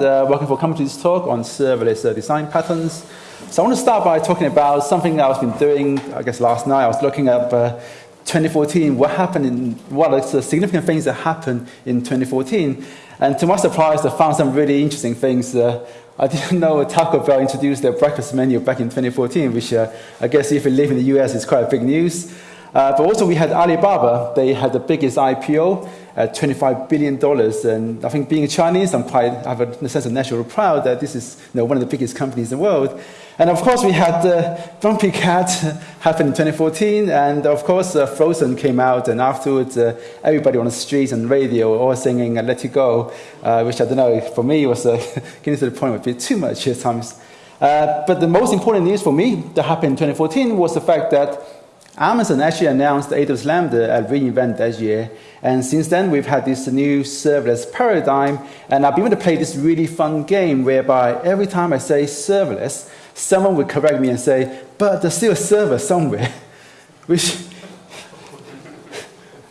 uh, welcome for this talk on serverless uh, design patterns. So I want to start by talking about something that I've been doing, I guess last night. I was looking up uh, 2014, what happened in, what are the significant things that happened in 2014. And to my surprise, I found some really interesting things. Uh, I didn't know Taco Bell introduced their breakfast menu back in 2014, which uh, I guess if you live in the US, is quite big news. Uh, but also we had Alibaba. They had the biggest IPO at $25 billion. And I think being a Chinese, I'm quite, I have a sense of national pride that this is you know, one of the biggest companies in the world. And of course, we had uh, Grumpy Cat happen in 2014. And of course, uh, Frozen came out. And afterwards, uh, everybody on the streets and radio were all singing uh, Let It Go, uh, which I don't know, for me, was uh, getting to the point of a bit too much at times. Uh, but the most important news for me that happened in 2014 was the fact that Amazon actually announced AWS Lambda at reInvent that year. And since then, we've had this new serverless paradigm. And I've been able to play this really fun game whereby every time I say serverless, someone would correct me and say, but there's still a server somewhere, which,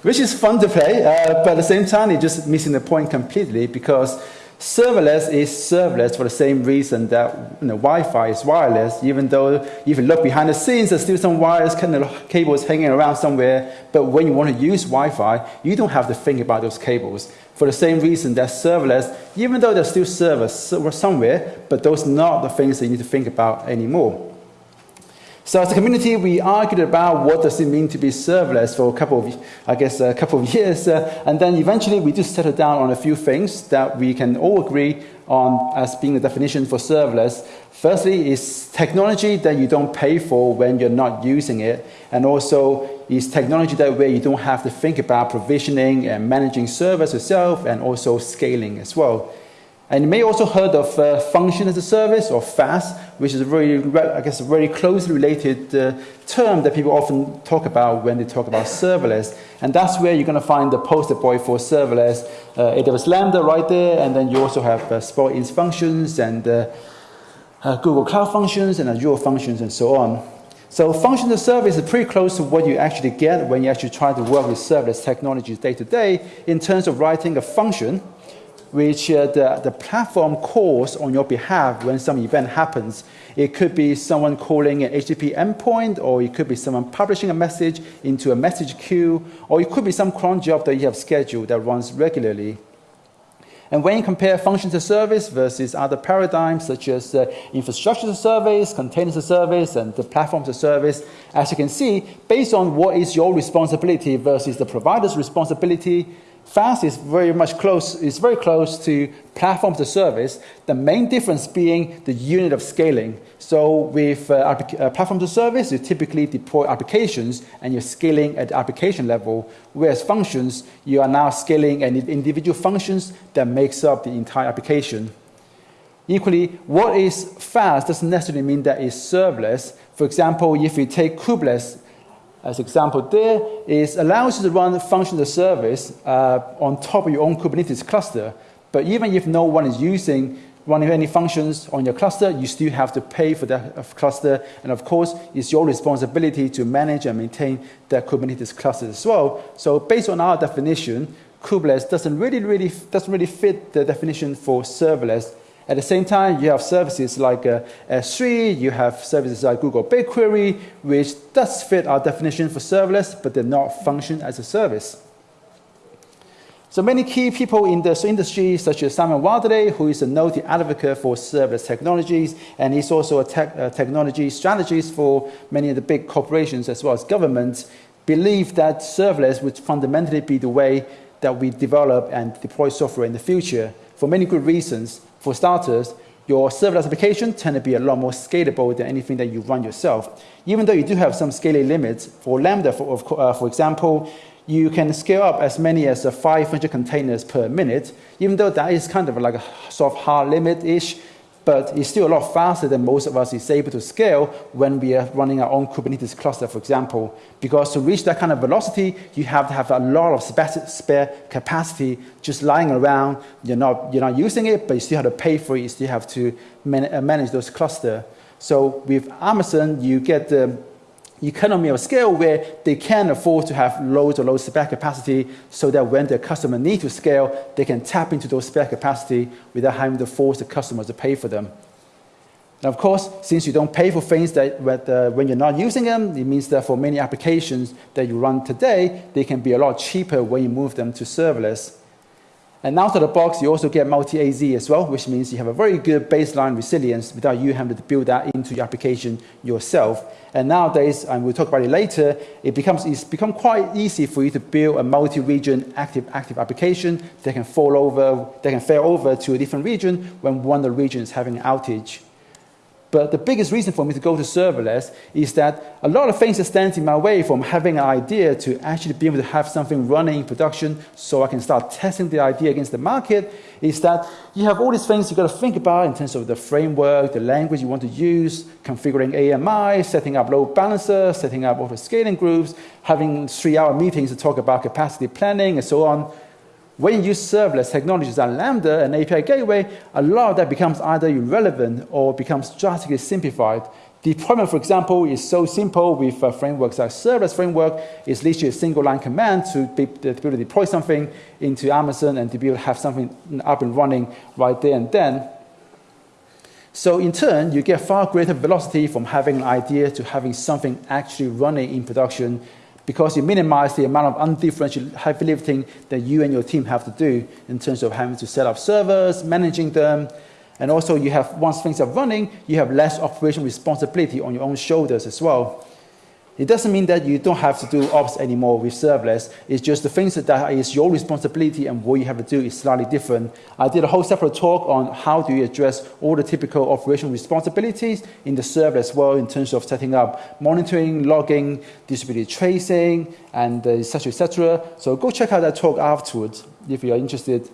which is fun to play. Uh, but at the same time, it's just missing the point completely because Serverless is serverless for the same reason that you know, Wi-Fi is wireless, even though if you look behind the scenes, there's still some wires, kind of cables hanging around somewhere. But when you want to use Wi-Fi, you don't have to think about those cables. For the same reason that serverless, even though there's still servers somewhere, but those are not the things that you need to think about anymore. So as a community, we argued about what does it mean to be serverless for a couple of, I guess, a couple of years. Uh, and then eventually we just settled down on a few things that we can all agree on as being the definition for serverless. Firstly is technology that you don't pay for when you're not using it. And also is technology that where you don't have to think about provisioning and managing servers yourself and also scaling as well. And you may also heard of uh, function as a service or FaaS, which is a very, I guess, a very closely related uh, term that people often talk about when they talk about serverless. And that's where you're going to find the poster boy for serverless, uh, AWS Lambda right there, and then you also have uh, Spot functions and uh, uh, Google Cloud functions and Azure functions and so on. So function as a service is pretty close to what you actually get when you actually try to work with serverless technologies day to day in terms of writing a function which uh, the, the platform calls on your behalf when some event happens. It could be someone calling an HTTP endpoint, or it could be someone publishing a message into a message queue, or it could be some cron job that you have scheduled that runs regularly. And when you compare functions as service versus other paradigms such as uh, infrastructure as service, containers as service, and the platforms as service, as you can see, based on what is your responsibility versus the provider's responsibility, FaaS is very much close, is very close to platform a service, the main difference being the unit of scaling. So with uh, uh, platform a service, you typically deploy applications and you're scaling at the application level, whereas functions, you are now scaling at individual functions that makes up the entire application. Equally, what is FaaS doesn't necessarily mean that it's serverless. For example, if you take Kubernetes, as example there, is allows you to run function as a service uh, on top of your own Kubernetes cluster. But even if no one is using running any functions on your cluster, you still have to pay for that uh, cluster. And of course, it's your responsibility to manage and maintain that Kubernetes cluster as well. So based on our definition, Kubernetes doesn't really, really, doesn't really fit the definition for serverless at the same time, you have services like uh, S3, you have services like Google BigQuery, which does fit our definition for serverless, but they're not function as a service. So many key people in the industry, such as Simon Wardley, who is a noted advocate for serverless technologies, and he's also a te technology strategist for many of the big corporations as well as governments, believe that serverless would fundamentally be the way that we develop and deploy software in the future for many good reasons. For starters, your serverless application tend to be a lot more scalable than anything that you run yourself. Even though you do have some scaling limits, for Lambda, for, uh, for example, you can scale up as many as uh, 500 containers per minute, even though that is kind of like a sort of hard limit-ish but it's still a lot faster than most of us is able to scale when we are running our own Kubernetes cluster, for example. Because to reach that kind of velocity, you have to have a lot of spare capacity just lying around. You're not, you're not using it, but you still have to pay for it. You still have to man manage those clusters. So with Amazon, you get the economy of scale where they can afford to have loads or loads of spare capacity so that when their customer need to scale, they can tap into those spare capacity without having to force the customers to pay for them. And of course, since you don't pay for things that uh, when you're not using them, it means that for many applications that you run today, they can be a lot cheaper when you move them to serverless. And out of the box, you also get multi-AZ as well, which means you have a very good baseline resilience without you having to build that into your application yourself. And nowadays, and we'll talk about it later, it becomes, it's become quite easy for you to build a multi-region active, active application that can fall over, that can fail over to a different region when one of the regions is having an outage. But the biggest reason for me to go to serverless is that a lot of things that stand in my way from having an idea to actually being able to have something running in production so I can start testing the idea against the market is that you have all these things you've got to think about in terms of the framework, the language you want to use, configuring AMI, setting up load balancers, setting up auto scaling groups, having three-hour meetings to talk about capacity planning and so on. When you use serverless technologies like Lambda and API Gateway, a lot of that becomes either irrelevant or becomes drastically simplified. Deployment, for example, is so simple with uh, frameworks like serverless framework. It's literally a single line command to be, to be able to deploy something into Amazon and to be able to have something up and running right there and then. So in turn, you get far greater velocity from having an idea to having something actually running in production because you minimize the amount of undifferentiated heavy lifting that you and your team have to do in terms of having to set up servers, managing them, and also you have, once things are running, you have less operational responsibility on your own shoulders as well. It doesn't mean that you don't have to do ops anymore with serverless. It's just the things that is your responsibility and what you have to do is slightly different. I did a whole separate talk on how do you address all the typical operational responsibilities in the serverless world in terms of setting up monitoring, logging, distributed tracing, and uh, et cetera, et cetera. So go check out that talk afterwards if you're interested.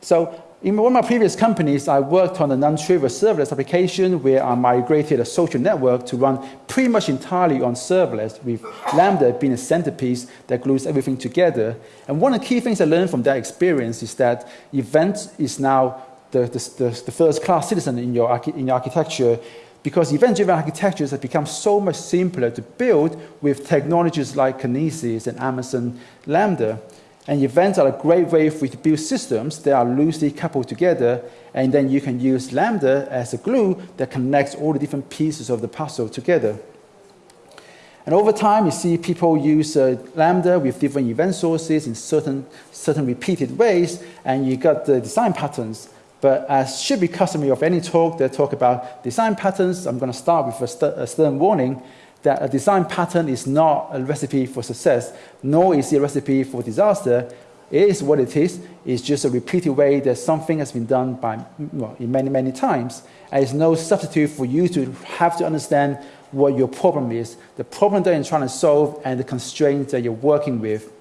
So in one of my previous companies, I worked on a non-trivial serverless application where I migrated a social network to run pretty much entirely on serverless, with Lambda being a centerpiece that glues everything together. And one of the key things I learned from that experience is that event is now the, the, the, the first class citizen in your, in your architecture because event-driven architectures have become so much simpler to build with technologies like Kinesis and Amazon Lambda. And events are a great way for you to build systems that are loosely coupled together, and then you can use Lambda as a glue that connects all the different pieces of the puzzle together. And over time, you see people use uh, Lambda with different event sources in certain, certain repeated ways, and you got the design patterns. But as should be customary of any talk that talk about design patterns, I'm going to start with a, st a stern warning that a design pattern is not a recipe for success, nor is it a recipe for disaster. It is what it is. It's just a repeated way that something has been done by well, many, many times. And it's no substitute for you to have to understand what your problem is, the problem that you're trying to solve, and the constraints that you're working with.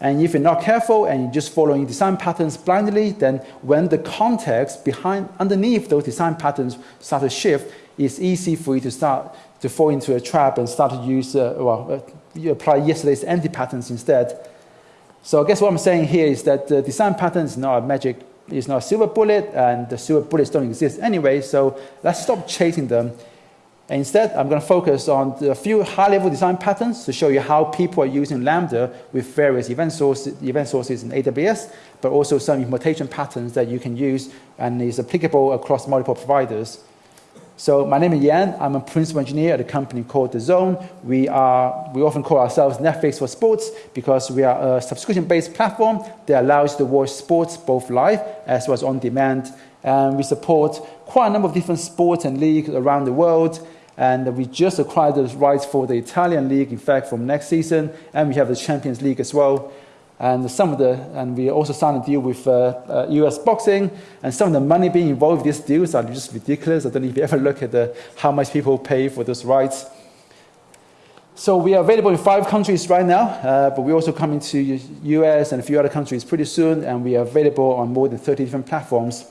And if you're not careful and you're just following design patterns blindly, then when the context behind, underneath those design patterns start to shift, it's easy for you to start to fall into a trap and start to use, uh, well, uh, you apply yesterday's anti-patterns instead. So I guess what I'm saying here is that the design pattern is not a magic, it's not a silver bullet, and the silver bullets don't exist anyway, so let's stop chasing them. And instead, I'm going to focus on a few high-level design patterns to show you how people are using Lambda with various event sources, event sources in AWS, but also some implementation patterns that you can use and is applicable across multiple providers. So my name is Yan. I'm a principal engineer at a company called DAZN. We, are, we often call ourselves Netflix for sports because we are a subscription-based platform that allows you to watch sports both live as well as on demand. And we support quite a number of different sports and leagues around the world. And we just acquired the rights for the Italian league, in fact, from next season. And we have the Champions League as well and some of the, and we also signed a deal with uh, uh, US boxing, and some of the money being involved in these deals are just ridiculous. I don't know if you ever look at the, how much people pay for those rights. So we are available in five countries right now, uh, but we're also coming to US and a few other countries pretty soon, and we are available on more than 30 different platforms.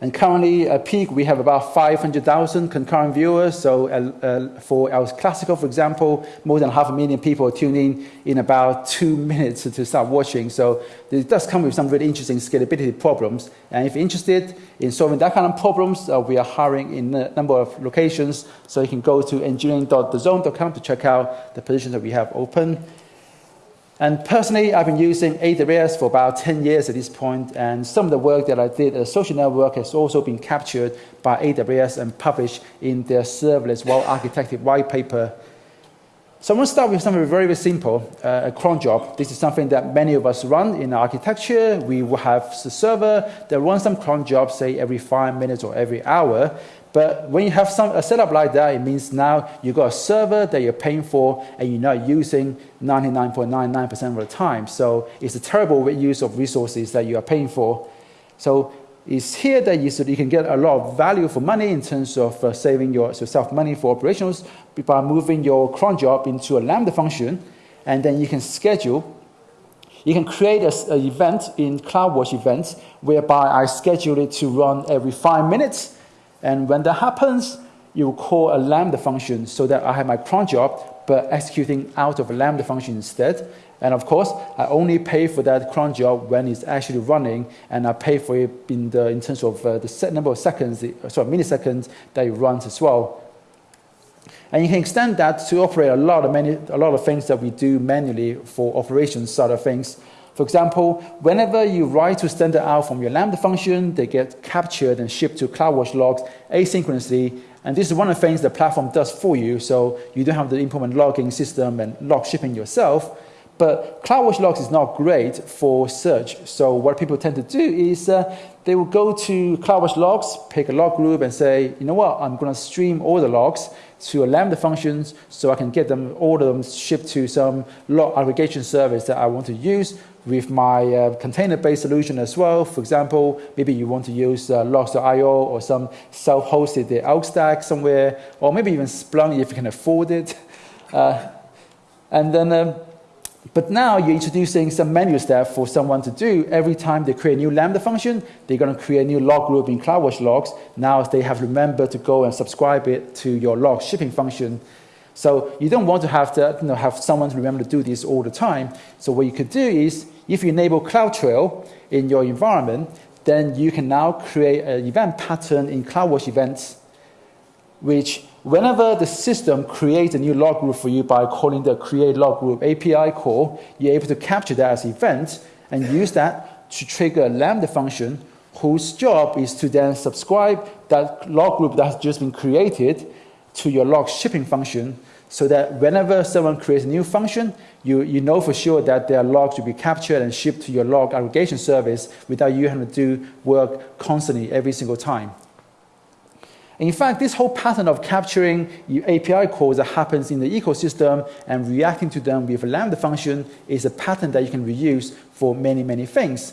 And currently, at peak, we have about 500,000 concurrent viewers. So uh, uh, for our classical, for example, more than half a million people are tuning in about two minutes to start watching. So it does come with some really interesting scalability problems. And if you're interested in solving that kind of problems, uh, we are hiring in a number of locations. So you can go to engineering.dazn.com to check out the positions that we have open. And personally, I've been using AWS for about 10 years at this point, and some of the work that I did at Social Network has also been captured by AWS and published in their serverless well-architected white paper. So I'm going to start with something very, very simple, uh, a cron job. This is something that many of us run in architecture. We will have a server that runs some cron jobs, say, every five minutes or every hour. But when you have some, a setup like that, it means now you've got a server that you're paying for and you're not using 99.99% of the time. So it's a terrible use of resources that you are paying for. So it's here that you, you can get a lot of value for money in terms of uh, saving yourself money for operations by moving your cron job into a Lambda function. And then you can schedule you can create an event in CloudWatch events whereby I schedule it to run every five minutes and when that happens, you call a Lambda function so that I have my cron job, but executing out of a Lambda function instead. And of course, I only pay for that cron job when it's actually running, and I pay for it in, the, in terms of uh, the set number of seconds, uh, sorry, milliseconds that it runs as well. And you can extend that to operate a lot of many, a lot of things that we do manually for operations side of things. For example, whenever you write to standard out from your Lambda function, they get captured and shipped to CloudWatch logs asynchronously. And this is one of the things the platform does for you, so you don't have to implement logging system and log shipping yourself. But CloudWatch logs is not great for search. So what people tend to do is uh, they will go to CloudWatch logs, pick a log group, and say, you know what, I'm going to stream all the logs to a Lambda functions so I can get them, all of them shipped to some log aggregation service that I want to use with my uh, container-based solution as well. For example, maybe you want to use uh, Logz.io or some self-hosted the Elk stack somewhere, or maybe even Splunk if you can afford it. Uh, and then, um, but now you're introducing some manual step for someone to do. Every time they create a new Lambda function, they're going to create a new log group in CloudWatch logs. Now they have remember to go and subscribe it to your log shipping function. So you don't want to have to you know, have someone to remember to do this all the time. So what you could do is if you enable CloudTrail in your environment, then you can now create an event pattern in CloudWatch events, which whenever the system creates a new log group for you by calling the create log group API call, you're able to capture that as event and use that to trigger a Lambda function whose job is to then subscribe that log group that has just been created to your log shipping function so that whenever someone creates a new function, you, you know for sure that their logs will be captured and shipped to your log aggregation service without you having to do work constantly every single time. In fact, this whole pattern of capturing API calls that happens in the ecosystem and reacting to them with a Lambda function is a pattern that you can reuse for many, many things.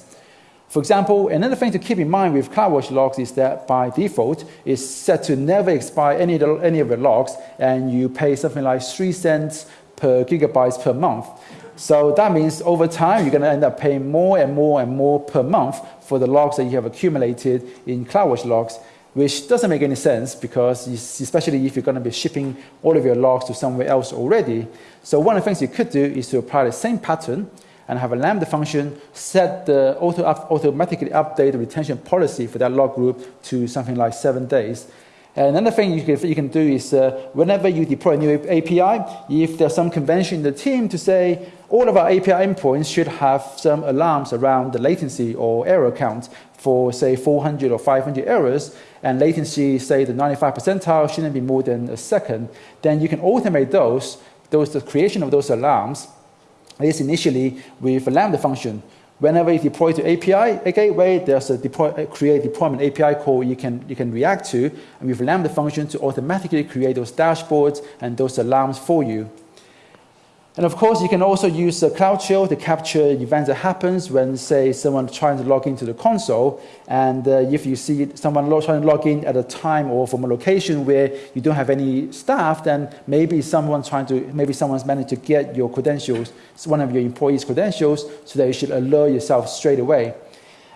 For example, another thing to keep in mind with CloudWatch logs is that by default, it's set to never expire any, any of the logs, and you pay something like 3 cents per gigabytes per month. So that means over time, you're going to end up paying more and more and more per month for the logs that you have accumulated in CloudWatch logs, which doesn't make any sense because especially if you're going to be shipping all of your logs to somewhere else already. So one of the things you could do is to apply the same pattern and have a Lambda function set the auto automatically update the retention policy for that log group to something like seven days. And another thing you can, you can do is uh, whenever you deploy a new API, if there's some convention in the team to say all of our API endpoints should have some alarms around the latency or error count for say 400 or 500 errors, and latency, say the 95 percentile shouldn't be more than a second, then you can automate those, those the creation of those alarms at least initially with a Lambda function. Whenever you deploy to API a gateway, there's a deploy, uh, create deployment API call you can, you can react to, and with Lambda function to automatically create those dashboards and those alarms for you. And of course, you can also use uh, CloudTrail to capture events that happens when, say, someone trying to log into the console. And uh, if you see someone trying to log in at a time or from a location where you don't have any staff, then maybe someone's trying to, maybe someone's managed to get your credentials, one of your employees' credentials, so that you should alert yourself straight away.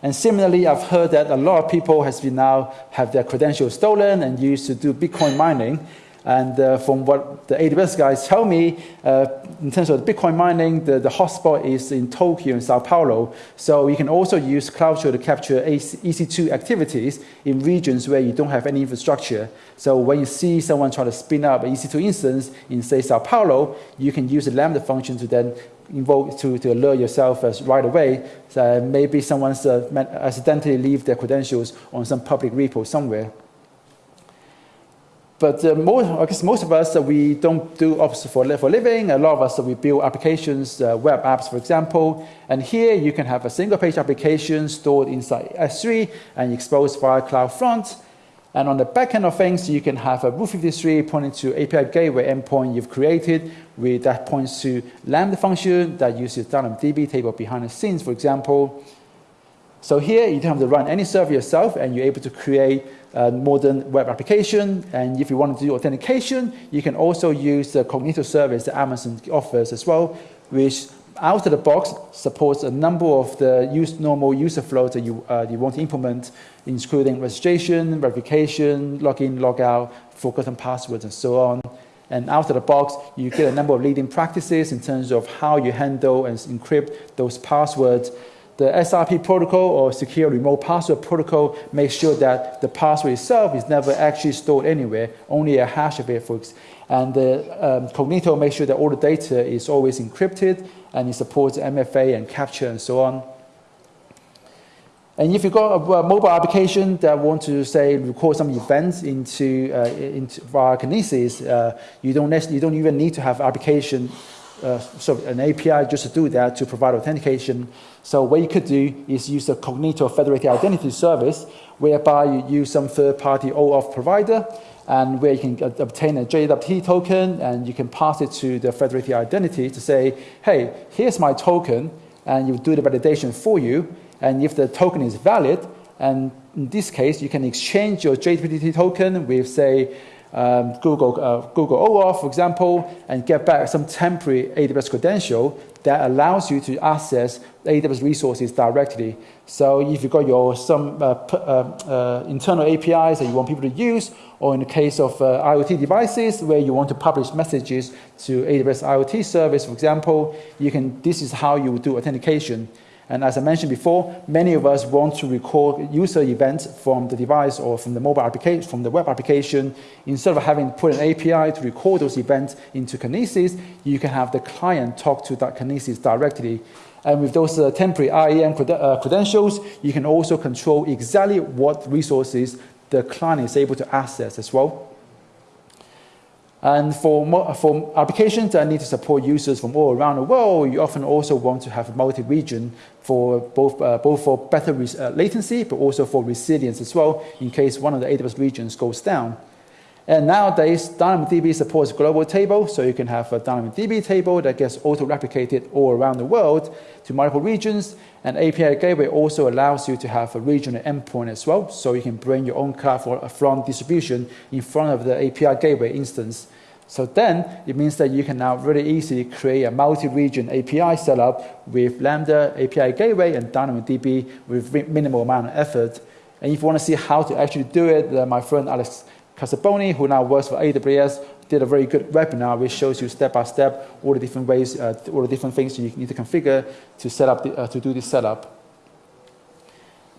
And similarly, I've heard that a lot of people has been now have their credentials stolen and used to do Bitcoin mining. And uh, from what the AWS guys tell me, uh, in terms of Bitcoin mining, the, the hotspot is in Tokyo and Sao Paulo. So you can also use CloudShare to capture EC2 activities in regions where you don't have any infrastructure. So when you see someone try to spin up an EC2 instance in, say, Sao Paulo, you can use the Lambda function to then invoke to, to alert yourself as right away. So maybe someone's uh, accidentally leave their credentials on some public repo somewhere. But uh, most, I guess most of us, uh, we don't do ops for, for living. A lot of us, uh, we build applications, uh, web apps, for example. And here you can have a single page application stored inside S3 and exposed via CloudFront. And on the back end of things, you can have a Route 53 pointing to API gateway endpoint you've created with that points to Lambda function that uses DynamoDB table behind the scenes, for example. So here you don't have to run any server yourself and you're able to create a modern web application. And if you want to do authentication, you can also use the Cognito service that Amazon offers as well, which out of the box supports a number of the use, normal user flows that you, uh, you want to implement, including registration, verification, login, logout, forgotten passwords, and so on. And out of the box, you get a number of leading practices in terms of how you handle and encrypt those passwords the SRP protocol or secure remote password protocol makes sure that the password itself is never actually stored anywhere, only a hash of it. For, and the um, Cognito makes sure that all the data is always encrypted and it supports MFA and CAPTCHA and so on. And if you've got a, a mobile application that want to say record some events into, uh, into via Kinesis, uh, you, don't you don't even need to have application uh, so an API just to do that to provide authentication. So what you could do is use a Cognito Federated Identity Service, whereby you use some third-party OAuth provider, and where you can obtain a JWT token, and you can pass it to the federated identity to say, hey, here's my token, and you do the validation for you. And if the token is valid, and in this case, you can exchange your JWT token with, say, um, Google, uh, Google OAuth, for example, and get back some temporary AWS credential that allows you to access AWS resources directly. So if you've got your some uh, uh, uh internal APIs that you want people to use, or in the case of uh, IoT devices where you want to publish messages to AWS IoT service, for example, you can. This is how you would do authentication. And as I mentioned before, many of us want to record user events from the device or from the mobile application, from the web application. Instead of having to put an API to record those events into Kinesis, you can have the client talk to that Kinesis directly. And with those uh, temporary IAM cred uh, credentials, you can also control exactly what resources the client is able to access as well. And for, for applications that need to support users from all around the world, you often also want to have multi-region for both, uh, both for better uh, latency, but also for resilience as well, in case one of the AWS regions goes down. And nowadays, DynamoDB supports global table, so you can have a DynamoDB table that gets auto-replicated all around the world to multiple regions. And API Gateway also allows you to have a regional endpoint as well, so you can bring your own CloudFront distribution in front of the API Gateway instance. So then it means that you can now really easily create a multi-region API setup with Lambda, API Gateway, and DynamoDB with minimal amount of effort. And if you want to see how to actually do it, my friend Alex Casalboni, who now works for AWS, did a very good webinar which shows you step by step all the different ways, uh, all the different things you need to configure to set up the, uh, to do this setup.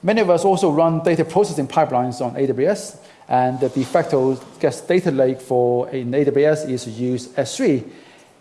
Many of us also run data processing pipelines on AWS, and the de facto guest data lake for in AWS is to use S3.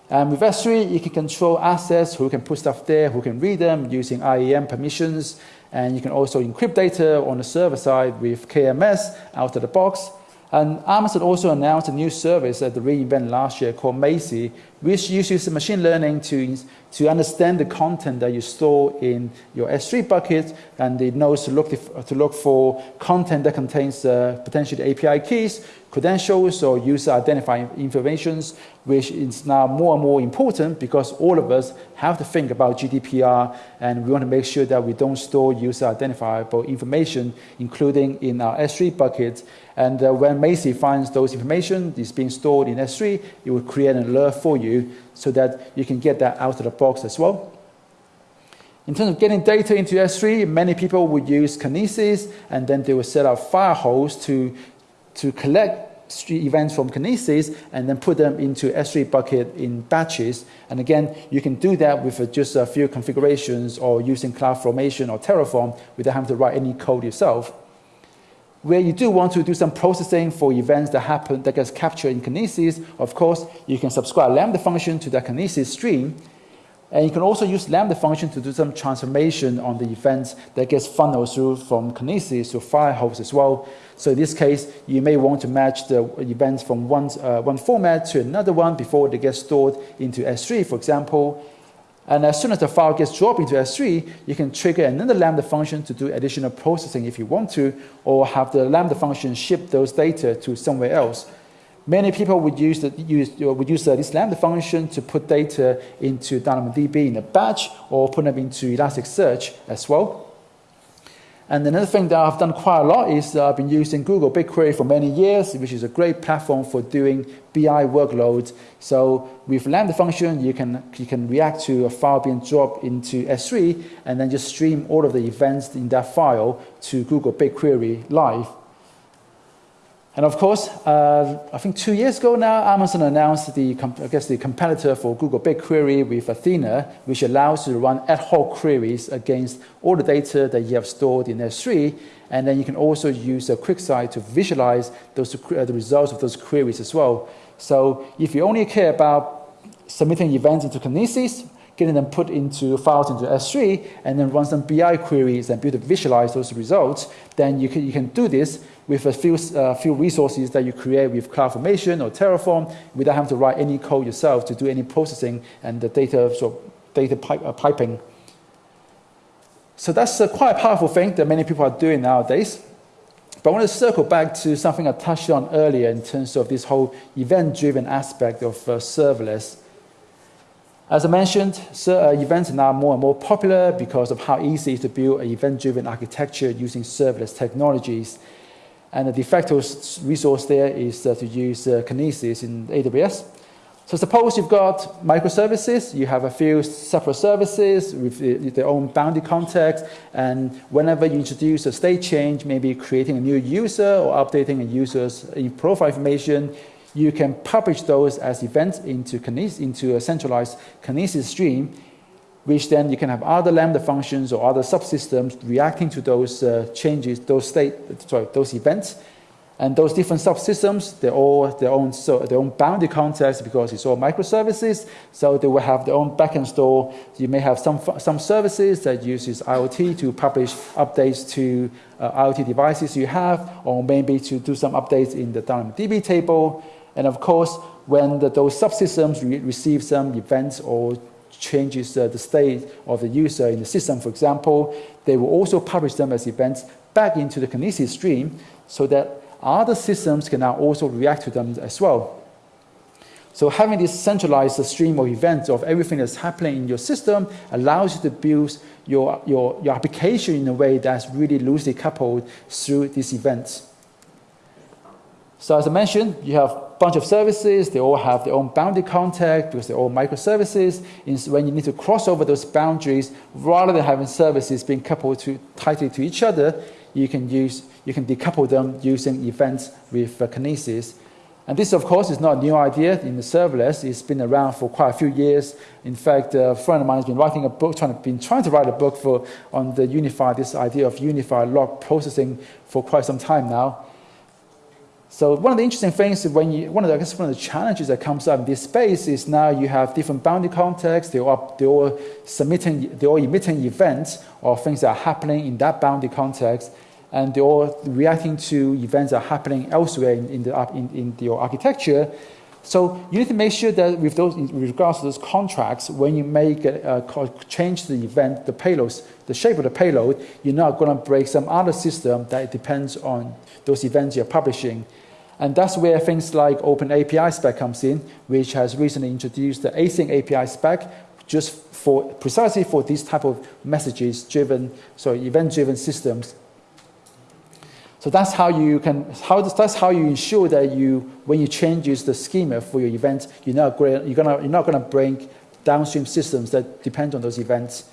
And with S3, you can control access, who can put stuff there, who can read them using IAM permissions, and you can also encrypt data on the server side with KMS out of the box. And Amazon also announced a new service at the re:Invent last year called Macie, which uses machine learning to, to understand the content that you store in your S3 bucket, and it knows to look, to look for content that contains uh, potentially API keys, credentials, or user identifying information, which is now more and more important because all of us have to think about GDPR, and we want to make sure that we don't store user identifiable information, including in our S3 bucket. And uh, when Macie finds those information is being stored in S3, it will create an alert for you so that you can get that out of the box as well. In terms of getting data into S3, many people would use Kinesis, and then they would set up Firehose to, to collect events from Kinesis and then put them into S3 bucket in batches. And again, you can do that with uh, just a few configurations or using CloudFormation or Terraform without having to write any code yourself. Where you do want to do some processing for events that happen that gets captured in Kinesis, of course, you can subscribe Lambda function to the Kinesis stream and you can also use Lambda function to do some transformation on the events that gets funneled through from Kinesis to Firehose as well. So in this case, you may want to match the events from one, uh, one format to another one before they get stored into S3, for example. And as soon as the file gets dropped into S3, you can trigger another Lambda function to do additional processing if you want to, or have the Lambda function ship those data to somewhere else. Many people would use, the, use, would use uh, this Lambda function to put data into DynamoDB in a batch or put them into Elasticsearch as well. And another thing that I've done quite a lot is uh, I've been using Google BigQuery for many years, which is a great platform for doing BI workloads. So with Lambda function, you can, you can react to a file being dropped into S3 and then just stream all of the events in that file to Google BigQuery live. And of course, uh, I think two years ago now, Amazon announced the, I guess, the competitor for Google BigQuery with Athena, which allows you to run ad hoc queries against all the data that you have stored in S3. And then you can also use a QuickSight to visualize those, uh, the results of those queries as well. So if you only care about submitting events into Kinesis, getting them put into files into S3, and then run some BI queries and be able to visualize those results, then you can, you can do this with a few, uh, few resources that you create with CloudFormation or Terraform without having to write any code yourself to do any processing and the data, so data pipe, uh, piping. So that's uh, quite a powerful thing that many people are doing nowadays. But I want to circle back to something I touched on earlier in terms of this whole event-driven aspect of uh, serverless. As I mentioned, so, uh, events are now more and more popular because of how easy it is to build an event-driven architecture using serverless technologies. And the de facto resource there is uh, to use uh, Kinesis in AWS. So suppose you've got microservices, you have a few separate services with their own boundary context, and whenever you introduce a state change, maybe creating a new user or updating a user's profile information, you can publish those as events into, Kinesis, into a centralized Kinesis stream, which then you can have other Lambda functions or other subsystems reacting to those uh, changes, those state, sorry, those events. And those different subsystems, they're all their own, so their own boundary context because it's all microservices. So they will have their own backend store. You may have some, some services that uses IoT to publish updates to uh, IoT devices you have, or maybe to do some updates in the DB table. And of course, when the, those subsystems re receive some events or changes uh, the state of the user in the system, for example, they will also publish them as events back into the Kinesis stream so that other systems can now also react to them as well. So having this centralized stream of events of everything that's happening in your system allows you to build your, your, your application in a way that's really loosely coupled through these events. So as I mentioned, you have bunch of services. They all have their own boundary context because they're all microservices. when you need to cross over those boundaries, rather than having services being coupled to, tightly to each other, you can use you can decouple them using events with uh, Kinesis. And this, of course, is not a new idea in the serverless. It's been around for quite a few years. In fact, a friend of mine has been writing a book, trying to, been trying to write a book for, on the unified, this idea of unified log processing for quite some time now. So one of the interesting things when you, one of the, I guess one of the challenges that comes up in this space is now you have different boundary contexts, they're all, they're all submitting, they're all emitting events or things that are happening in that boundary context, and they're all reacting to events that are happening elsewhere in, in, the, in, in your architecture. So you need to make sure that with those, with regards to those contracts, when you make a, a change the event, the payloads, the shape of the payload, you're not going to break some other system that depends on those events you're publishing. And that's where things like Open API spec comes in, which has recently introduced the async API spec just for precisely for these type of messages driven, so event driven systems so that's how you can, how, that's how you ensure that you, when you change the schema for your events, you're not, you're gonna, you're not going to bring downstream systems that depend on those events.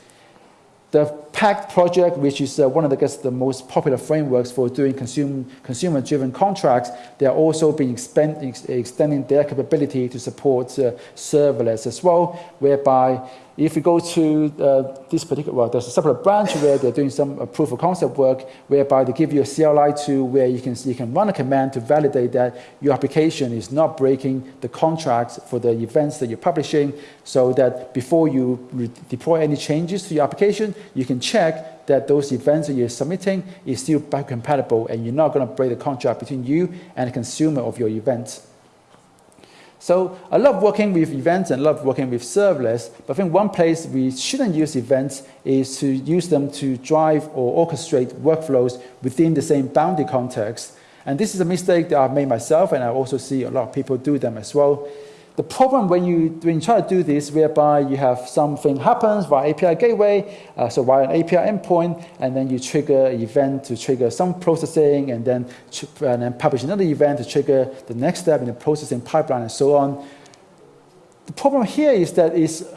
The PACT project, which is uh, one of the, guess, the most popular frameworks for doing consumer, consumer-driven contracts, they are also being expand, ex extending their capability to support uh, serverless as well, whereby if you go to uh, this particular, well, there's a separate branch where they're doing some uh, proof of concept work, whereby they give you a CLI tool where you can, you can run a command to validate that your application is not breaking the contracts for the events that you're publishing, so that before you deploy any changes to your application, you can check that those events that you're submitting is still compatible and you're not going to break the contract between you and the consumer of your events. So I love working with events and love working with serverless, but I think one place we shouldn't use events is to use them to drive or orchestrate workflows within the same boundary context. And this is a mistake that I've made myself, and I also see a lot of people do them as well. The problem when you, when you try to do this, whereby you have something happens via API gateway, uh, so via an API endpoint, and then you trigger an event to trigger some processing, and then, and then publish another event to trigger the next step in the processing pipeline, and so on. The problem here is that is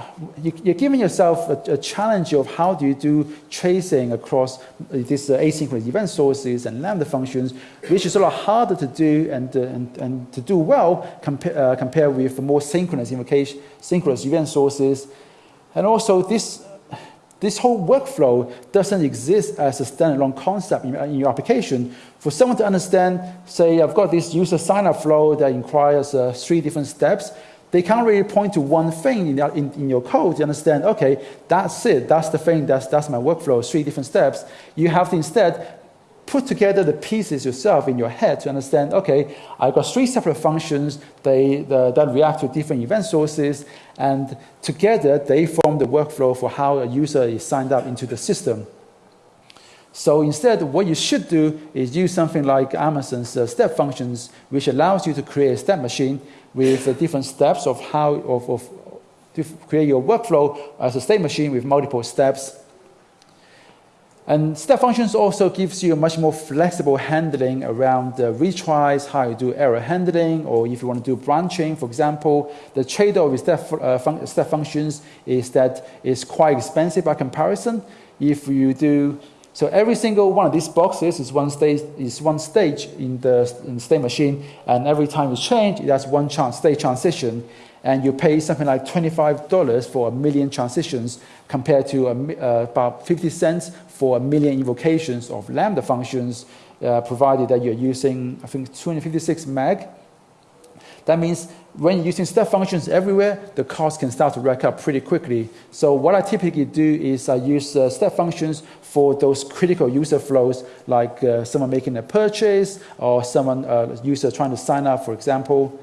you're giving yourself a, challenge of how do you do tracing across these uh, asynchronous event sources and Lambda functions, which is a lot harder to do and, uh, and, and to do well compa uh, compared with more synchronous invocation, synchronous event sources. And also this, this whole workflow doesn't exist as a standalone concept in, in your application. For someone to understand, say I've got this user sign-up flow that requires uh, three different steps, they can't really point to one thing in, in, in, your code to understand, okay, that's it, that's the thing, that's, that's my workflow, three different steps. You have to instead put together the pieces yourself in your head to understand, okay, I've got three separate functions they, the, that react to different event sources, and together they form the workflow for how a user is signed up into the system. So instead, what you should do is use something like Amazon's uh, step functions, which allows you to create a step machine with the different steps of how of, of to create your workflow as a state machine with multiple steps. And step functions also gives you a much more flexible handling around the retries, how you do error handling, or if you want to do branching, for example. The trade-off with step, uh, fun step functions is that it's quite expensive by comparison. If you do so every single one of these boxes is one stage, is one stage in the, in the state machine, and every time you change, it has one chance, state transition, and you pay something like $25 for a million transitions compared to a, uh, about 50 cents for a million invocations of Lambda functions, uh, provided that you're using, I think, 256 meg. That means when using step functions everywhere, the cost can start to rack up pretty quickly. So what I typically do is I use uh, step functions for those critical user flows, like uh, someone making a purchase or someone uh, user trying to sign up, for example.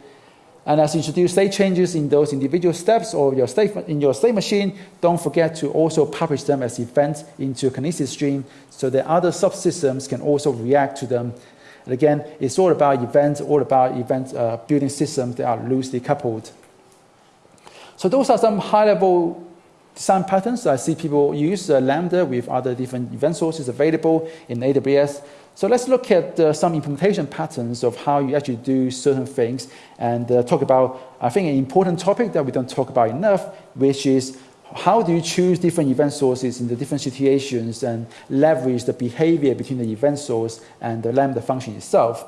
And as you introduce state changes in those individual steps or your state, in your state machine, don't forget to also publish them as events into Kinesis stream so that other subsystems can also react to them and again, it's all about events, all about event uh, building systems that are loosely coupled. So those are some high-level design patterns I see people use uh, Lambda with other different event sources available in AWS. So let's look at uh, some implementation patterns of how you actually do certain things and uh, talk about, I think, an important topic that we don't talk about enough, which is how do you choose different event sources in the different situations and leverage the behavior between the event source and the Lambda function itself?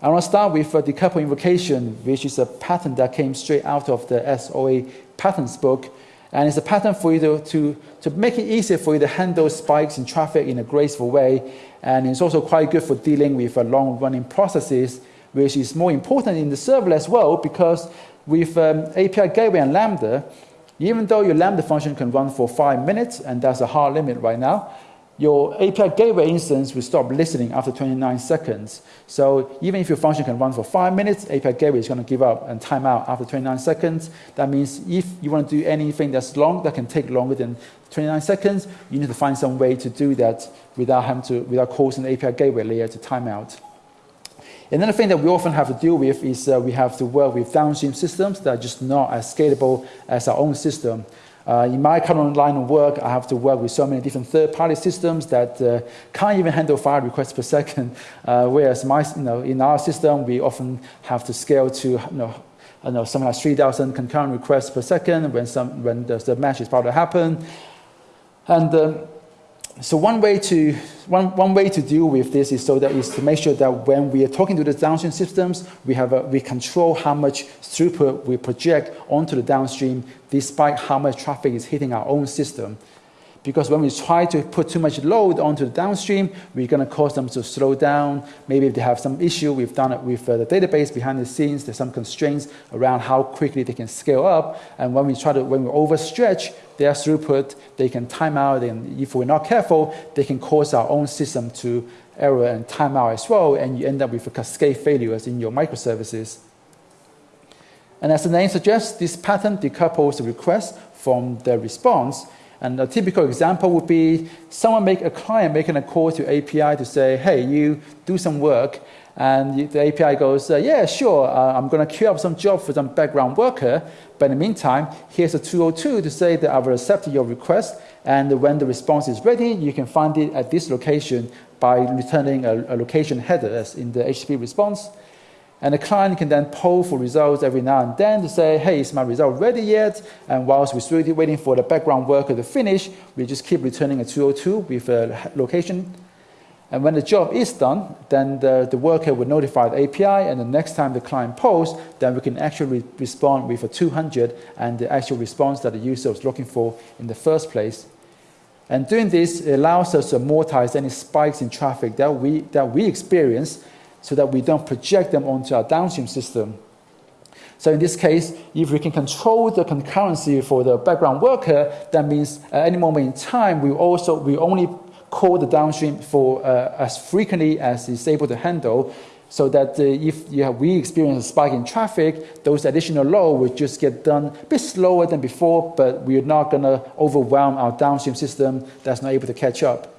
I want to start with a decouple invocation, which is a pattern that came straight out of the SOA patterns book. And it's a pattern for you to, to, to make it easier for you to handle spikes in traffic in a graceful way. And it's also quite good for dealing with long-running processes, which is more important in the serverless world because with um, API Gateway and Lambda, even though your Lambda function can run for five minutes, and that's a hard limit right now, your API gateway instance will stop listening after 29 seconds. So even if your function can run for five minutes, API gateway is going to give up and time out after 29 seconds. That means if you want to do anything that's long, that can take longer than 29 seconds, you need to find some way to do that without having to, without causing the API gateway layer to time out. Another thing that we often have to deal with is uh, we have to work with downstream systems that are just not as scalable as our own system. Uh, in my current line of work, I have to work with so many different third-party systems that uh, can't even handle five requests per second. Uh, whereas my, you know, in our system, we often have to scale to you know, I know, something like 3,000 concurrent requests per second when, some, when the, the match is about to happen. And uh, so one way to one, one way to deal with this is so that is to make sure that when we are talking to the downstream systems, we have a, we control how much throughput we project onto the downstream, despite how much traffic is hitting our own system. Because when we try to put too much load onto the downstream, we're going to cause them to slow down. Maybe if they have some issue, we've done it with uh, the database behind the scenes. There's some constraints around how quickly they can scale up. And when we try to, when we overstretch their throughput, they can time out. And if we're not careful, they can cause our own system to error and time out as well. And you end up with a cascade failures in your microservices. And as the name suggests, this pattern decouples the request from the response and a typical example would be someone make a client making a call to API to say, hey, you do some work. And the API goes, uh, yeah, sure, uh, I'm going to queue up some job for some background worker. But in the meantime, here's a 202 to say that I've accepted your request. And when the response is ready, you can find it at this location by returning a, a location header as in the HTTP response. And the client can then poll for results every now and then to say, hey, is my result ready yet? And whilst we're still waiting for the background worker to finish, we just keep returning a 202 with a location. And when the job is done, then the, the worker will notify the API, and the next time the client polls, then we can actually respond with a 200 and the actual response that the user was looking for in the first place. And doing this allows us to amortize any spikes in traffic that we, that we experience so that we don't project them onto our downstream system. So in this case, if we can control the concurrency for the background worker, that means at any moment in time, we also we only call the downstream for uh, as frequently as it's able to handle, so that uh, if you have, we experience a spike in traffic, those additional load will just get done a bit slower than before, but we're not going to overwhelm our downstream system that's not able to catch up.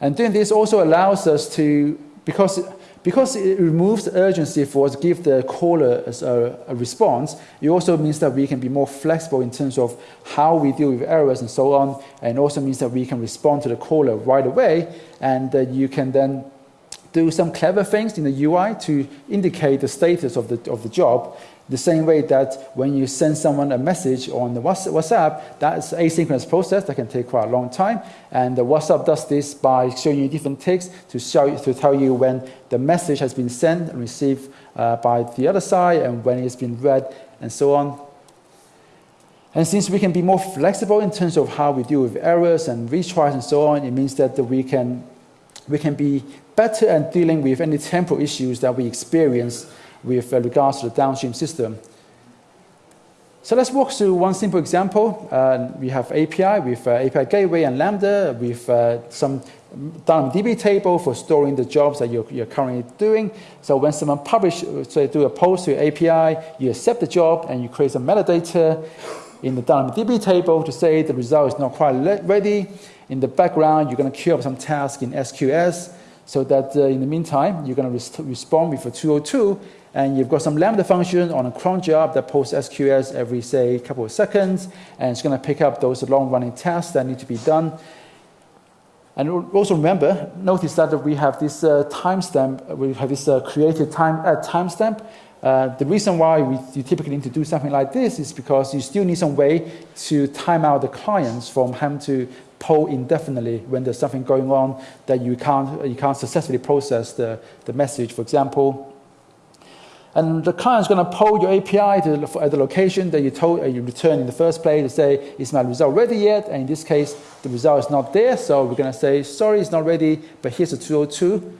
And doing this also allows us to because, because it removes urgency for us to give the caller a, a, response, it also means that we can be more flexible in terms of how we deal with errors and so on, and also means that we can respond to the caller right away, and uh, you can then do some clever things in the UI to indicate the status of the, of the job the same way that when you send someone a message on the WhatsApp, that's asynchronous process that can take quite a long time. And the WhatsApp does this by showing you different ticks to show to tell you when the message has been sent and received uh, by the other side and when it's been read and so on. And since we can be more flexible in terms of how we deal with errors and retries and so on, it means that we can, we can be better at dealing with any temporal issues that we experience with uh, regards to the downstream system. So let's walk through one simple example. Uh, we have API with uh, API Gateway and Lambda with uh, some DB table for storing the jobs that you're, you're, currently doing. So when someone publish, say, do a post to API, you accept the job and you create some metadata in the DB table to say the result is not quite ready. In the background, you're going to queue up some tasks in SQS so that uh, in the meantime, you're going to respond with a 202 and you've got some Lambda function on a cron job that posts SQS every, say, couple of seconds, and it's going to pick up those long-running tasks that need to be done. And also remember, notice that we have this uh, timestamp, we have this uh, created time, uh, timestamp. Uh, the reason why we, you typically need to do something like this is because you still need some way to time out the clients from having to poll indefinitely when there's something going on that you can't, you can't successfully process the, the message. For example, and the client is going to poll your API to, at the location that you told uh, you returned in the first place to say, is my result ready yet? And in this case, the result is not there. So we're going to say, sorry, it's not ready, but here's a 202.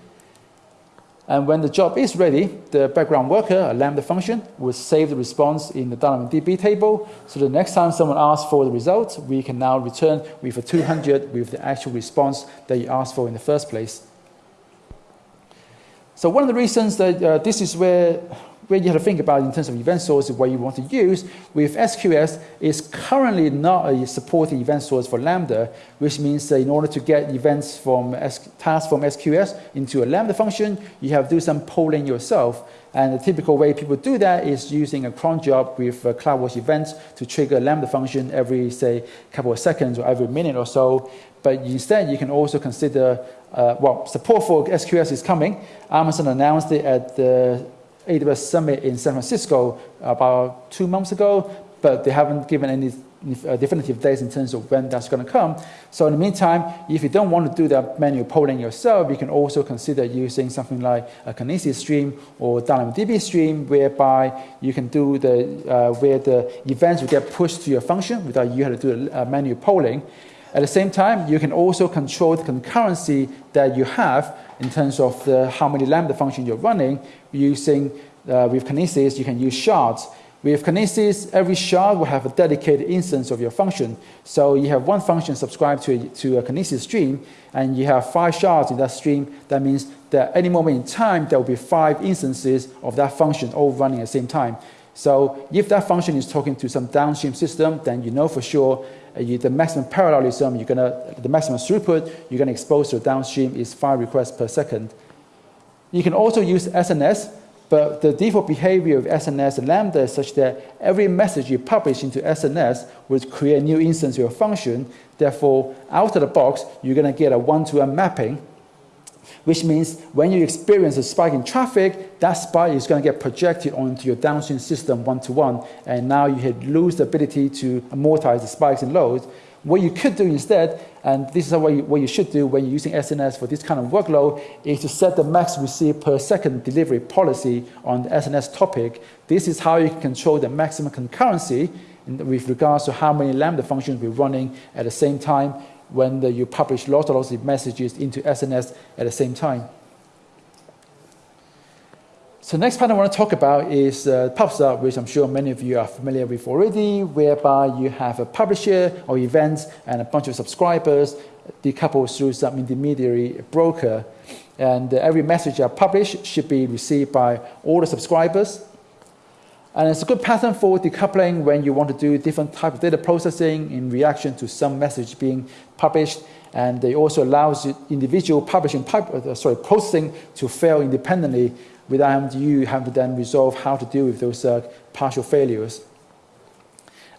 And when the job is ready, the background worker, a Lambda function, will save the response in the DynamoDB table. So the next time someone asks for the result, we can now return with a 200 with the actual response that you asked for in the first place. So one of the reasons that uh, this is where, where you have to think about in terms of event sources what you want to use with SQS is currently not a supported event source for Lambda, which means that in order to get events from S tasks from SQS into a Lambda function, you have to do some polling yourself. And the typical way people do that is using a cron job with CloudWatch events to trigger a Lambda function every, say, couple of seconds or every minute or so. But instead, you can also consider uh, well, support for SQS is coming. Amazon announced it at the AWS Summit in San Francisco about two months ago, but they haven't given any uh, definitive dates in terms of when that's going to come. So in the meantime, if you don't want to do the manual polling yourself, you can also consider using something like a Kinesis stream or DynamoDB stream, whereby you can do the uh, where the events will get pushed to your function without you having to do a manual polling. At the same time, you can also control the concurrency that you have in terms of the, how many Lambda functions you're running using uh, with Kinesis, you can use shards. With Kinesis, every shard will have a dedicated instance of your function. So you have one function subscribed to a, to a Kinesis stream, and you have five shards in that stream. That means that at any moment in time, there will be five instances of that function all running at the same time. So if that function is talking to some downstream system, then you know for sure Uh, you, the maximum parallelism, you're gonna, the maximum throughput you're going to expose to downstream is five requests per second. You can also use SNS but the default behavior of SNS and Lambda is such that every message you publish into SNS will create a new instance of your function. Therefore, out of the box, you're going to get a one-to-one mapping, which means when you experience a spike in traffic, that spike is going to get projected onto your downstream system one-to-one, -one, and now you lose the ability to amortize the spikes in loads. What you could do instead, and this is what you, what you should do when you're using SNS for this kind of workload, is to set the max receive per second delivery policy on the SNS topic. This is how you can control the maximum concurrency with regards to how many Lambda functions we're running at the same time when the, you publish lots and lots of messages into SNS at the same time. So next part I want to talk about is uh, PubSub, which I'm sure many of you are familiar with already, whereby you have a publisher or events and a bunch of subscribers decoupled through some intermediary broker. And uh, every message I publish should be received by all the subscribers. And it's a good pattern for decoupling when you want to do different type of data processing in reaction to some message being published. And it also allows individual publishing, uh, sorry, processing to fail independently without you having to then resolve how to deal with those uh, partial failures.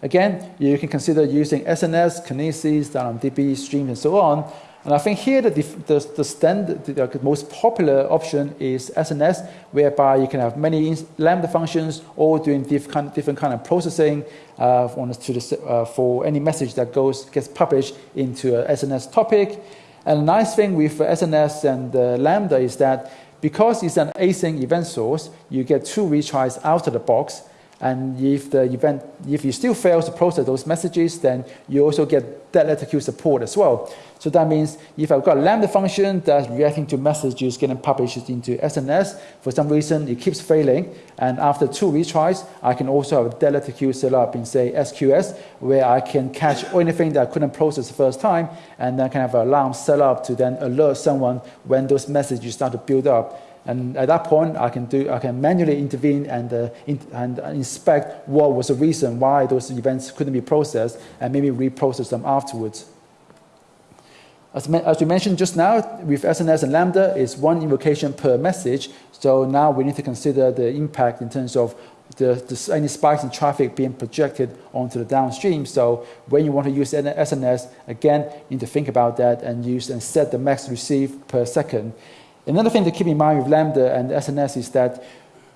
Again, you can consider using SNS, Kinesis, DynamoDB, streams, and so on. And I think here the, the, the, standard, the most popular option is SNS, whereby you can have many Lambda functions all doing different, different kind of processing uh, the, uh, for any message that goes gets published into a SNS topic. And a nice thing with SNS and uh, Lambda is that because it's an async event source, you get two retries out of the box. And if the event, if you still fail to process those messages, then you also get dead letter queue support as well. So that means if I've got a Lambda function that's reacting to messages getting published into SNS, for some reason it keeps failing, and after two retries, I can also have a dead letter queue set up in say SQS, where I can catch anything that I couldn't process the first time, and then can have an alarm set up to then alert someone when those messages start to build up. And at that point, I can, do, I can manually intervene and, uh, in, and inspect what was the reason why those events couldn't be processed and maybe reprocess them afterwards. As, as we mentioned just now, with SNS and Lambda, it's one invocation per message. So now we need to consider the impact in terms of the, the, any spikes in traffic being projected onto the downstream. So when you want to use SNS, again, you need to think about that and use and set the max receive per second. Another thing to keep in mind with Lambda and SNS is that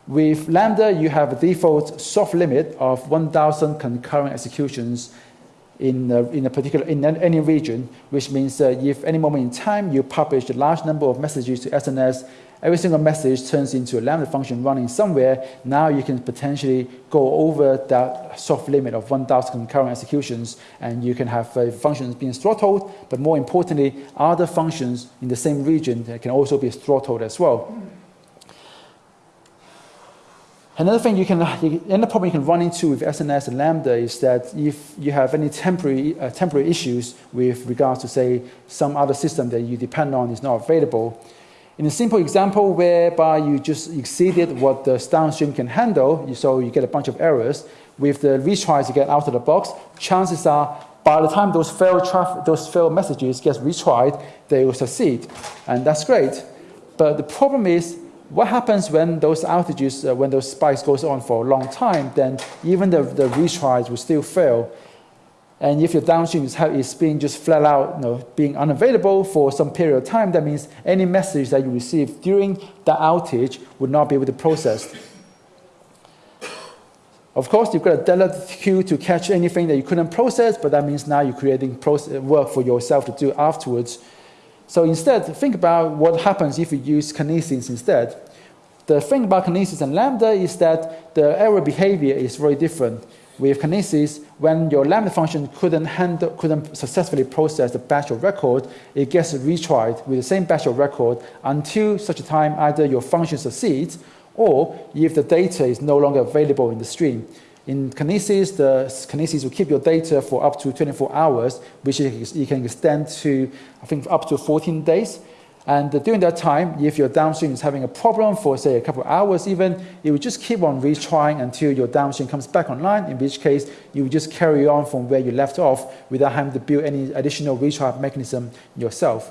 with Lambda, you have a default soft limit of 1,000 concurrent executions in a, in a particular in any region, which means that if any moment in time you publish a large number of messages to SNS, every single message turns into a Lambda function running somewhere. Now you can potentially go over that soft limit of 1,000 concurrent executions, and you can have uh, functions being throttled, but more importantly, other functions in the same region can also be throttled as well. Another thing you can, another problem you can run into with SNS and Lambda is that if you have any temporary, uh, temporary issues with regards to, say, some other system that you depend on is not available, in a simple example whereby you just exceeded what the downstream can handle, so you get a bunch of errors, with the retries you get out of the box, chances are by the time those failed, those failed messages get retried, they will succeed. And that's great. But the problem is what happens when those outages, uh, when those spikes goes on for a long time, then even the, the retries will still fail. And if your downstream is, is being just flat out, you know, being unavailable for some period of time, that means any message that you receive during the outage would not be able to process. Of course, you've got a dedicated queue to catch anything that you couldn't process, but that means now you're creating work for yourself to do afterwards. So instead, think about what happens if you use Kinesis instead. The thing about Kinesis and Lambda is that the error behavior is very different. With Kinesis, when your Lambda function couldn't, handle, couldn't successfully process the batch of record, it gets retried with the same batch of record until such a time either your function succeeds or if the data is no longer available in the stream. In Kinesis, the Kinesis will keep your data for up to 24 hours, which you can extend to, I think, up to 14 days. And during that time, if your downstream is having a problem for, say, a couple of hours even, it will just keep on retrying until your downstream comes back online, in which case you will just carry on from where you left off without having to build any additional retry mechanism yourself.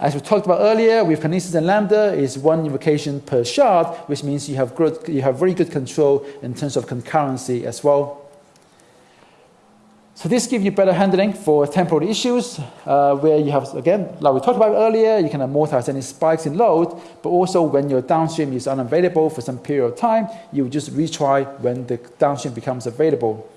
As we talked about earlier, with Kinesis and Lambda, is one invocation per shard, which means you have, good, you have very good control in terms of concurrency as well. So this gives you better handling for temporal issues, uh, where you have, again, like we talked about earlier, you can amortize any spikes in load, but also when your downstream is unavailable for some period of time, you just retry when the downstream becomes available.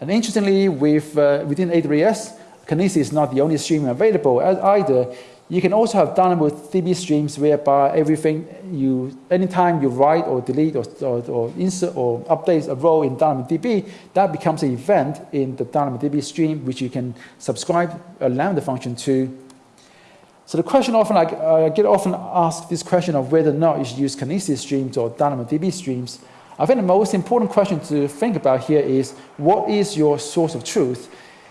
And interestingly, with, uh, within AWS, Kinesis is not the only stream available either. You can also have DynamoDB streams whereby everything you, anytime you write or delete or, or, or insert or update a row in DynamoDB, that becomes an event in the DynamoDB stream which you can subscribe a Lambda function to. So the question often, I, uh, I get often asked this question of whether or not you should use Kinesis streams or DynamoDB streams. I think the most important question to think about here is what is your source of truth?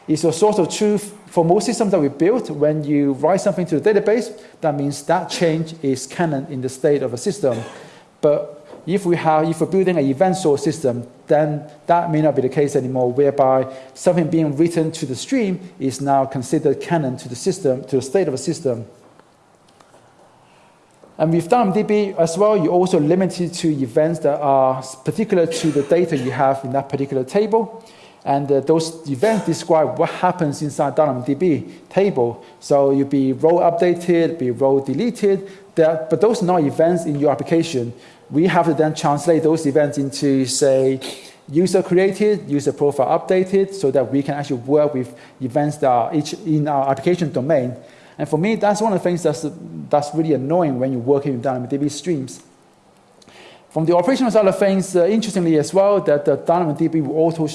Is your source of truth for most systems that we built. When you write something to the database, that means that change is canon in the state of a system. But if we have, if we're building an event source system, then that may not be the case anymore, whereby something being written to the stream is now considered canon to the system, to the state of a system. And with DynamoDB as well, you're also limited to events that are particular to the data you have in that particular table. And uh, those events describe what happens inside DynamoDB table. So you'll be row updated, be row deleted, but those are not events in your application. We have to then translate those events into, say, user created, user profile updated, so that we can actually work with events that are each in our application domain. And for me, that's one of the things that's, that's really annoying when you're working with DynamoDB streams. From the operational side of things, uh, interestingly as well, that the DynamoDB will auto,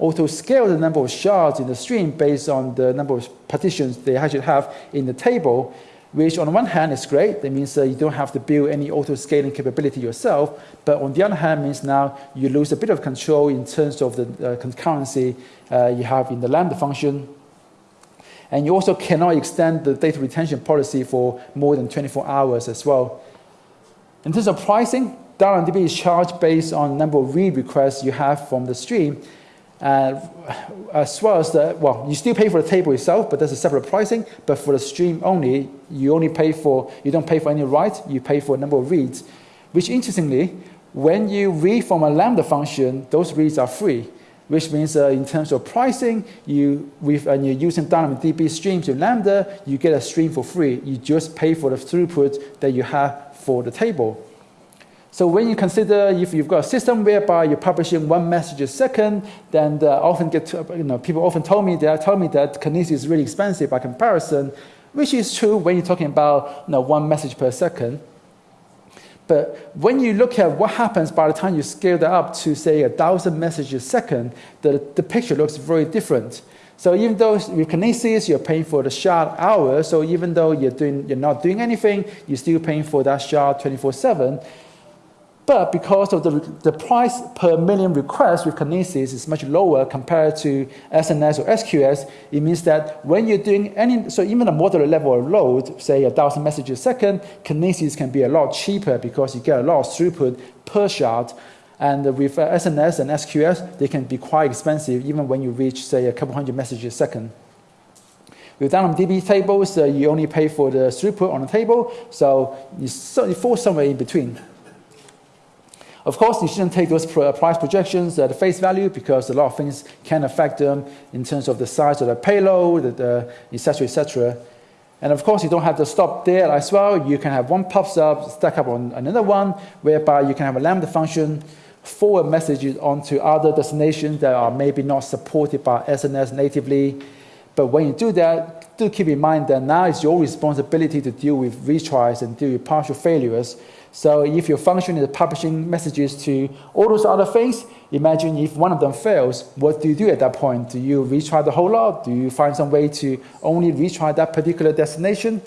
auto scale the number of shards in the stream based on the number of partitions they actually have in the table, which on one hand is great. That means uh, you don't have to build any auto scaling capability yourself. But on the other hand, means now you lose a bit of control in terms of the uh, concurrency uh, you have in the Lambda function. And you also cannot extend the data retention policy for more than 24 hours as well. In terms of pricing, DynamoDB is charged based on number of read requests you have from the stream, uh, as well as the, well, you still pay for the table itself, but there's a separate pricing, but for the stream only, you only pay for, you don't pay for any writes, you pay for a number of reads, which interestingly, when you read from a Lambda function, those reads are free, which means uh, in terms of pricing, you, with, and you're using DynamoDB streams in Lambda, you get a stream for free. You just pay for the throughput that you have for the table. So when you consider if you've got a system whereby you're publishing one message a second, then often get to, you know people often tell me that tell me that Kinesis is really expensive by comparison, which is true when you're talking about you know, one message per second. But when you look at what happens by the time you scale that up to say a thousand messages a second, the, the picture looks very different. So even though with Kinesis, you're paying for the shard hour, so even though you're, doing, you're not doing anything, you're still paying for that shard 24-7. But because of the, the price per million requests with Kinesis is much lower compared to SNS or SQS, it means that when you're doing any, so even a moderate level of load, say a thousand messages a second, Kinesis can be a lot cheaper because you get a lot of throughput per shard. And with SNS and SQS, they can be quite expensive even when you reach, say, a couple hundred messages a second. With DynamoDB tables, uh, you only pay for the throughput on the table, so so you fall somewhere in between. Of course, you shouldn't take those uh, price projections at face value because a lot of things can affect them in terms of the size of the payload, the etc., etc. And of course, you don't have to stop there as well. You can have one PubSub, stack up on another one, whereby you can have a Lambda function forward messages onto other destinations that are maybe not supported by SNS natively. But when you do that, do keep in mind that now it's your responsibility to deal with retries and deal with partial failures. So if your function is publishing messages to all those other things, imagine if one of them fails, what do you do at that point? Do you retry the whole lot? Do you find some way to only retry that particular destination?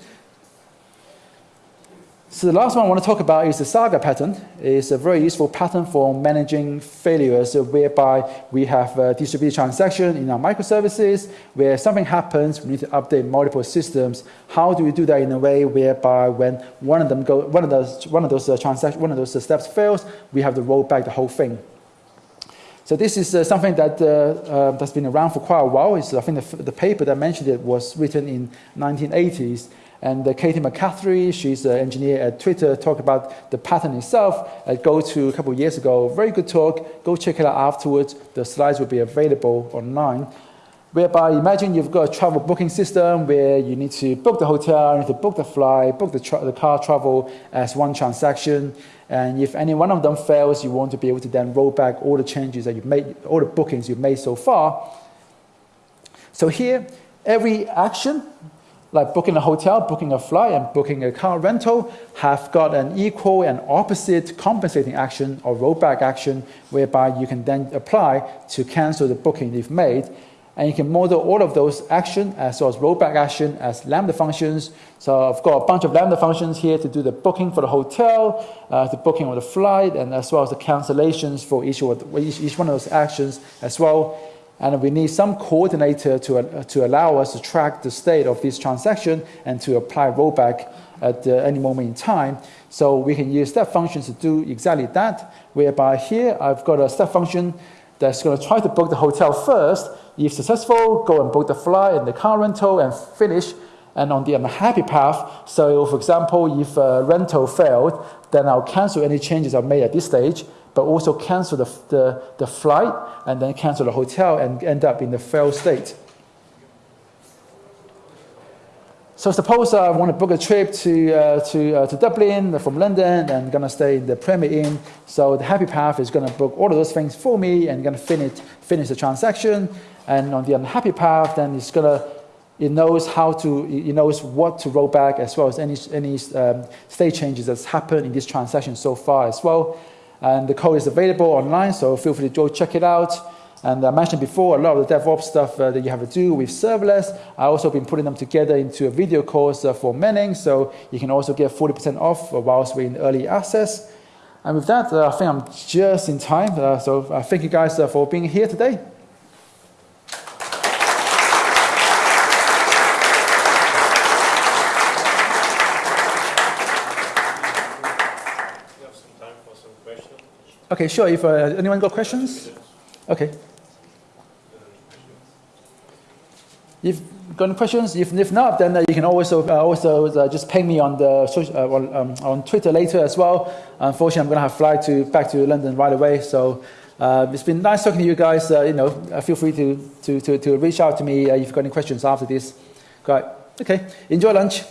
So the last one I want to talk about is the saga pattern. It's a very useful pattern for managing failures whereby we have a distributed transaction in our microservices where something happens, we need to update multiple systems. How do we do that in a way whereby when one of them go, one of those, one of those uh, transactions, one of those uh, steps fails, we have to roll back the whole thing. So this is uh, something that, uh, uh, that's been around for quite a while. It's, I think the, the paper that mentioned it was written in 1980s. And uh, Caitie McCaffrey, she's an engineer at Twitter, talked about the pattern itself I go to a couple of years ago. Very good talk. Go check it out afterwards. The slides will be available online. Whereby, imagine you've got a travel booking system where you need to book the hotel, you need to book the flight, book the, the car travel as one transaction. And if any one of them fails, you want to be able to then roll back all the changes that you've made, all the bookings you've made so far. So here, every action like booking a hotel, booking a flight, and booking a car rental have got an equal and opposite compensating action or rollback action whereby you can then apply to cancel the booking you've made. And you can model all of those actions as well as rollback action as Lambda functions. So I've got a bunch of Lambda functions here to do the booking for the hotel, uh, the booking of the flight, and as well as the cancellations for each one of those actions as well and we need some coordinator to, uh, to allow us to track the state of this transaction and to apply rollback at uh, any moment in time. So we can use step functions to do exactly that, whereby here I've got a step function that's going to try to book the hotel first. If successful, go and book the flight and the car rental and finish. And on the unhappy path, so for example, if a rental failed, then I'll cancel any changes I've made at this stage but also cancel the, the, the flight and then cancel the hotel and end up in the failed state. So suppose I want to book a trip to, uh, to, uh, to Dublin from London and I'm going to stay in the Premier Inn. So the Happy Path is going to book all of those things for me and going to finish, finish the transaction. And on the unhappy path, then it's going to, it knows how to, it knows what to roll back as well as any, any um, state changes that's happened in this transaction so far as well. And the code is available online, so feel free to go check it out. And I mentioned before, a lot of the DevOps stuff uh, that you have to do with serverless, I also been putting them together into a video course uh, for Manning, so you can also get 40% off whilst we're in early access. And with that, uh, I think I'm just in time. Uh, so uh, thank you guys uh, for being here today. Okay, sure. If uh, anyone got questions? Okay. If got any questions, if, if not, then uh, you can also uh, also uh, just ping me on the uh, on, um, on Twitter later as well. Unfortunately, I'm going to have to fly to back to London right away. So uh, it's been nice talking to you guys. you know, feel free to, to, to, to reach out to me if you've got any questions after this. Great. Okay. Enjoy lunch.